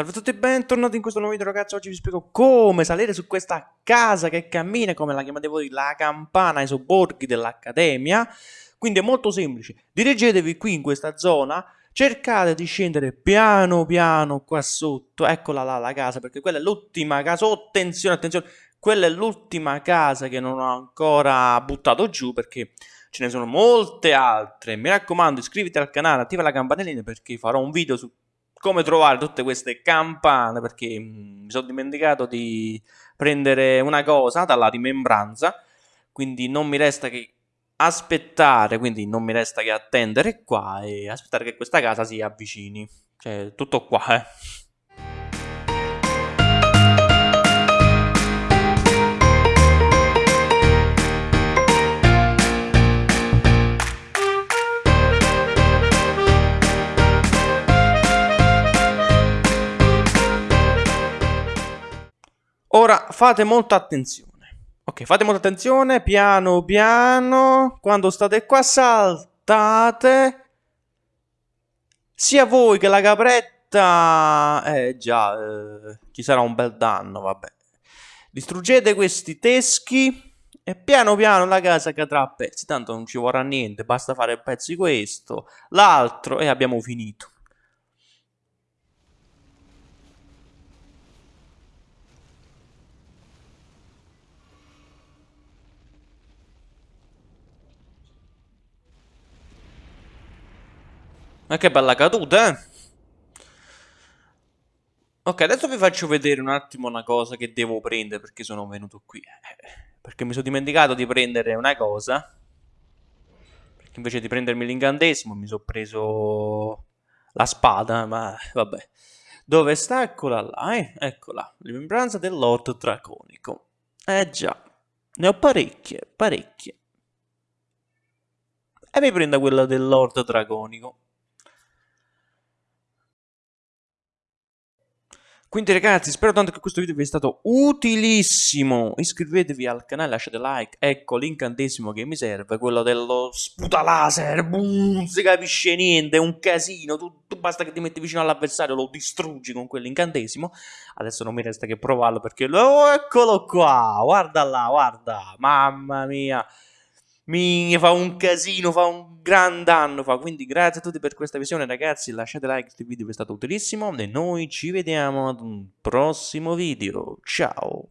Salve a tutti e bentornati in questo nuovo video ragazzi, oggi vi spiego come salire su questa casa che cammina, come la chiamate voi, la campana ai sobborghi dell'Accademia. Quindi è molto semplice, dirigetevi qui in questa zona, cercate di scendere piano piano qua sotto, eccola là la casa, perché quella è l'ultima casa, oh, attenzione, attenzione, quella è l'ultima casa che non ho ancora buttato giù perché ce ne sono molte altre. Mi raccomando, iscriviti al canale, attiva la campanellina perché farò un video su come trovare tutte queste campane perché mm, mi sono dimenticato di prendere una cosa dalla rimembranza quindi non mi resta che aspettare quindi non mi resta che attendere qua e aspettare che questa casa si avvicini. Cioè tutto qua eh Ora fate molta attenzione. Ok, fate molta attenzione, piano piano. Quando state qua saltate. Sia voi che la capretta... Eh già, eh, ci sarà un bel danno, vabbè. Distruggete questi teschi e piano piano la casa cadrà a pezzi. Tanto non ci vorrà niente, basta fare pezzi questo, l'altro e abbiamo finito. Ma che bella caduta, eh? Ok, adesso vi faccio vedere un attimo una cosa che devo prendere perché sono venuto qui. Eh, perché mi sono dimenticato di prendere una cosa. Perché invece di prendermi l'incantesimo mi sono preso la spada, ma vabbè. Dove sta? Eccola là, eh? Eccola. Rimembranza dell'Ort Draconico. Eh già. Ne ho parecchie, parecchie. E mi prendo quella dell'Ort Draconico. Quindi ragazzi, spero tanto che questo video vi sia stato utilissimo. Iscrivetevi al canale, lasciate like. Ecco l'incantesimo che mi serve, quello dello sputa laser. Boom, non si capisce niente, è un casino. Tu, tu basta che ti metti vicino all'avversario, lo distruggi con quell'incantesimo. Adesso non mi resta che provarlo perché... Oh, eccolo qua, guarda là, guarda. Mamma mia mi fa un casino, fa un gran danno, fa. Quindi grazie a tutti per questa visione ragazzi, lasciate like il video vi è stato utilissimo e noi ci vediamo ad un prossimo video. Ciao!